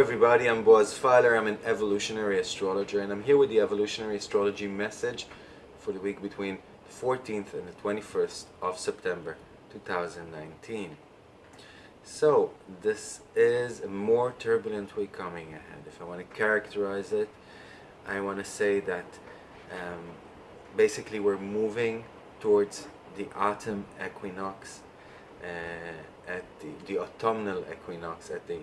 Everybody, I'm Boaz Filer, I'm an evolutionary astrologer and I'm here with the evolutionary astrology message for the week between the 14th and the 21st of September 2019. So, this is a more turbulent week coming ahead. If I want to characterize it, I want to say that um, basically we're moving towards the autumn equinox uh, at the, the autumnal equinox at the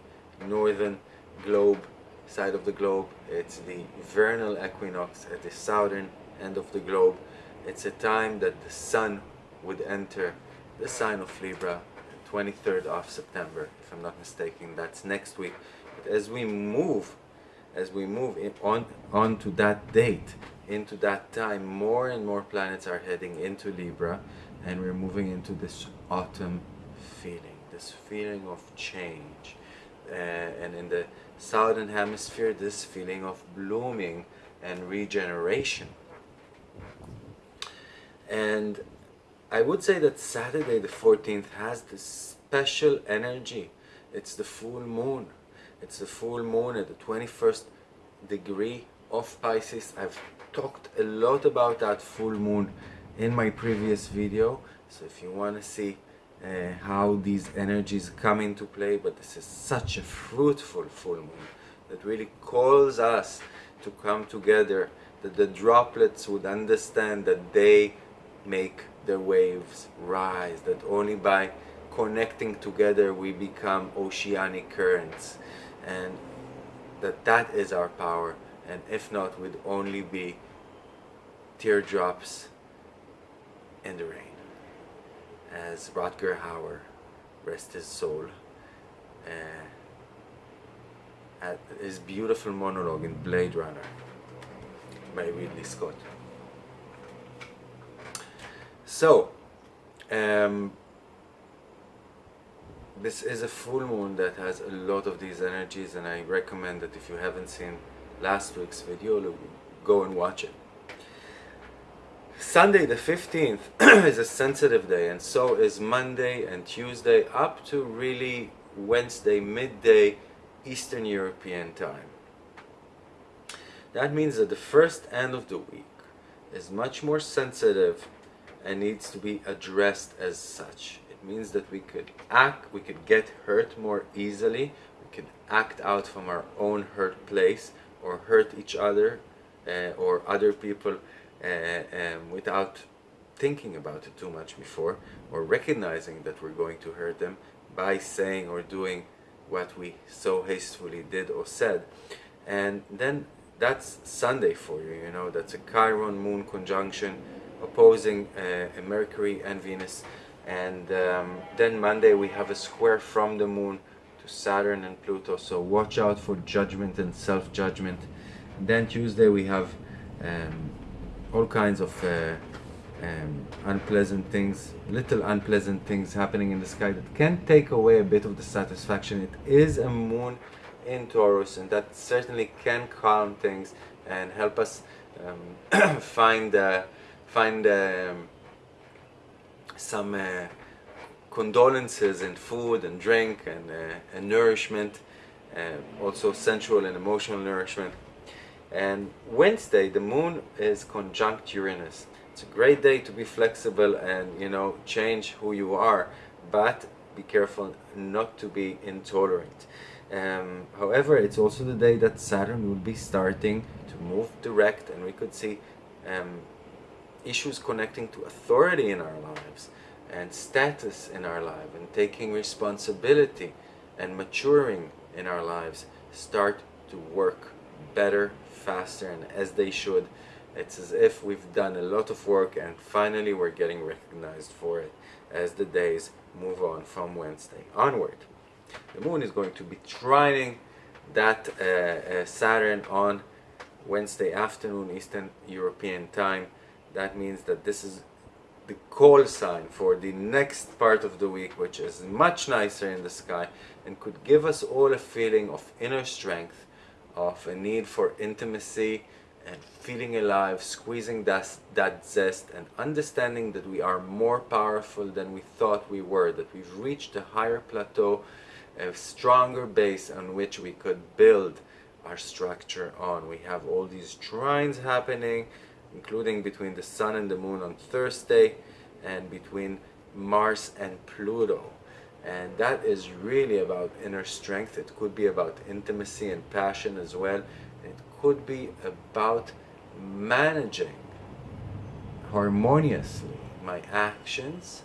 northern globe side of the globe. It's the vernal equinox at the southern end of the globe. It's a time that the sun would enter the sign of Libra 23rd of September if I'm not mistaken. That's next week. But as we move as we move in, on to that date into that time more and more planets are heading into Libra and we're moving into this autumn feeling this feeling of change. Uh, and in the southern hemisphere this feeling of blooming and regeneration. And I would say that Saturday the 14th has this special energy. It's the full moon. It's the full moon at the 21st degree of Pisces. I've talked a lot about that full moon in my previous video. So if you want to see uh, how these energies come into play but this is such a fruitful full moon that really calls us to come together that the droplets would understand that they make their waves rise that only by connecting together we become oceanic currents and that that is our power and if not we'd only be teardrops in the rain as Rutger Hauer, rest his soul, uh, at his beautiful monologue in Blade Runner by Ridley Scott. So, um, this is a full moon that has a lot of these energies and I recommend that if you haven't seen last week's video, go and watch it. Sunday the 15th is a sensitive day and so is Monday and Tuesday up to really Wednesday midday Eastern European time. That means that the first end of the week is much more sensitive and needs to be addressed as such. It means that we could act, we could get hurt more easily, we could act out from our own hurt place or hurt each other uh, or other people um, without thinking about it too much before or recognizing that we're going to hurt them by saying or doing what we so hastily did or said. And then that's Sunday for you you know that's a Chiron moon conjunction opposing uh, Mercury and Venus. And um, then Monday we have a square from the moon to Saturn and Pluto so watch out for judgment and self-judgment. Then Tuesday we have um, all kinds of uh, um, unpleasant things, little unpleasant things happening in the sky that can take away a bit of the satisfaction. It is a moon in Taurus and that certainly can calm things and help us um, find uh, find um, some uh, condolences in food and drink and, uh, and nourishment, uh, also sensual and emotional nourishment. And Wednesday, the moon is conjunct Uranus. It's a great day to be flexible and, you know, change who you are, but be careful not to be intolerant. Um, however, it's also the day that Saturn will be starting to move direct and we could see um, issues connecting to authority in our lives and status in our life and taking responsibility and maturing in our lives start to work better faster and as they should. It's as if we've done a lot of work and finally we're getting recognized for it as the days move on from Wednesday onward. The moon is going to be trining that uh, uh, Saturn on Wednesday afternoon Eastern European time. That means that this is the call sign for the next part of the week which is much nicer in the sky and could give us all a feeling of inner strength of a need for intimacy and feeling alive, squeezing that, that zest and understanding that we are more powerful than we thought we were, that we've reached a higher plateau a stronger base on which we could build our structure on. We have all these trines happening, including between the Sun and the Moon on Thursday, and between Mars and Pluto. And that is really about inner strength. It could be about intimacy and passion as well. It could be about managing harmoniously my actions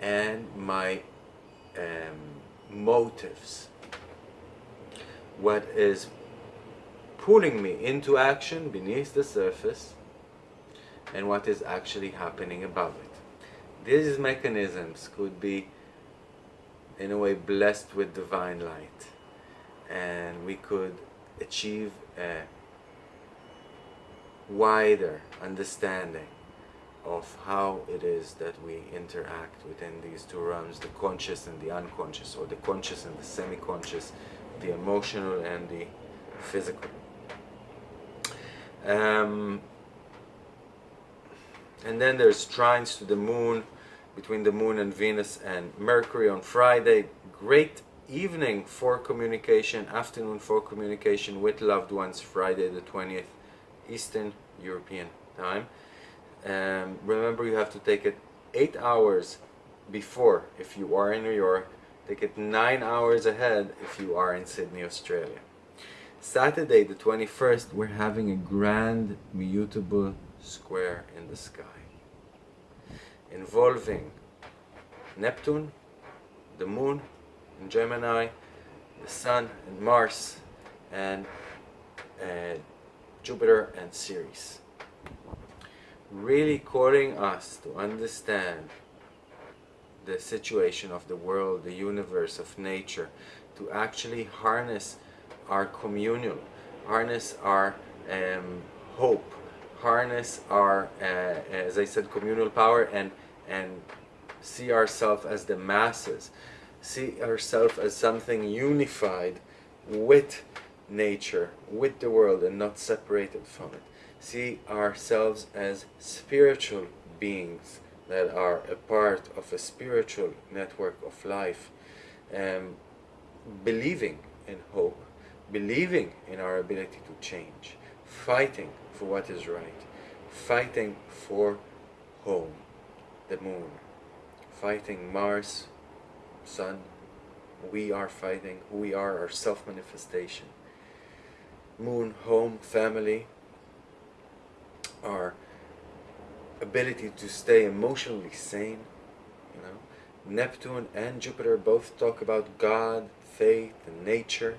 and my um, motives. What is pulling me into action beneath the surface and what is actually happening above it. These mechanisms could be in a way blessed with divine light and we could achieve a wider understanding of how it is that we interact within these two realms, the conscious and the unconscious, or the conscious and the semi-conscious, the emotional and the physical. Um, and then there's trines to the moon, between the moon and Venus and Mercury on Friday. Great evening for communication, afternoon for communication with loved ones, Friday the 20th, Eastern European time. Um, remember you have to take it 8 hours before if you are in New York, take it 9 hours ahead if you are in Sydney, Australia. Saturday the 21st we're having a grand mutable square in the sky involving Neptune, the Moon in Gemini, the Sun and Mars, and uh, Jupiter and Ceres. Really calling us to understand the situation of the world, the universe, of nature, to actually harness our communal, harness our um, hope, harness our, uh, as I said, communal power and, and see ourselves as the masses, see ourselves as something unified with nature, with the world and not separated from it. See ourselves as spiritual beings that are a part of a spiritual network of life, um, believing in hope, believing in our ability to change, fighting for what is right, fighting for home, the moon, fighting Mars, Sun, we are fighting we are, our self-manifestation. Moon, home, family, our ability to stay emotionally sane, you know. Neptune and Jupiter both talk about God, faith, and nature,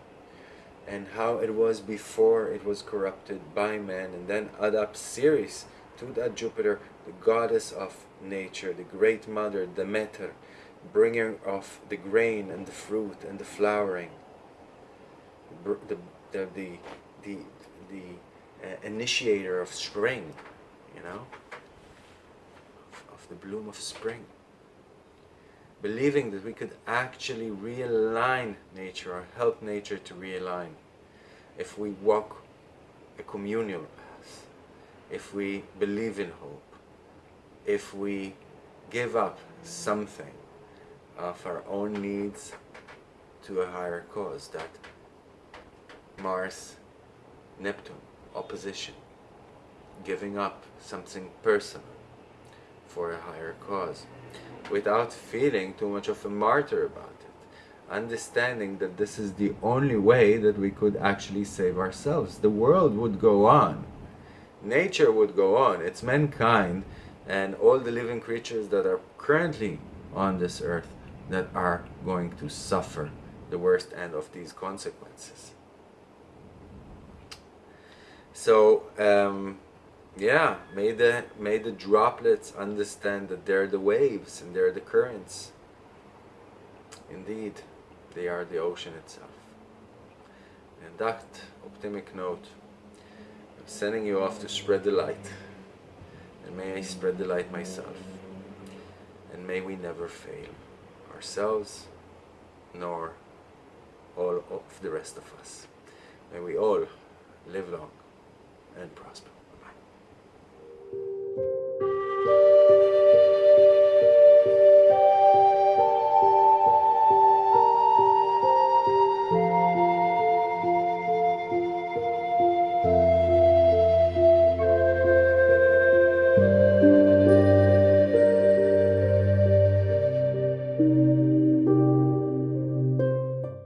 and how it was before it was corrupted by man and then add up Ceres to that Jupiter, the goddess of nature, the great mother, Demeter, bringer of the grain and the fruit and the flowering, the, the, the, the, the uh, initiator of spring, you know, of, of the bloom of spring. Believing that we could actually realign nature or help nature to realign if we walk a communal path, if we believe in hope, if we give up something of our own needs to a higher cause, that Mars, Neptune, opposition, giving up something personal for a higher cause without feeling too much of a martyr about it. Understanding that this is the only way that we could actually save ourselves. The world would go on. Nature would go on. It's mankind and all the living creatures that are currently on this earth that are going to suffer the worst end of these consequences. So, um, yeah, may the, may the droplets understand that they're the waves and they're the currents. Indeed, they are the ocean itself. And that optimistic note, I'm sending you off to spread the light. And may I spread the light myself. And may we never fail ourselves, nor all of the rest of us. May we all live long and prosper.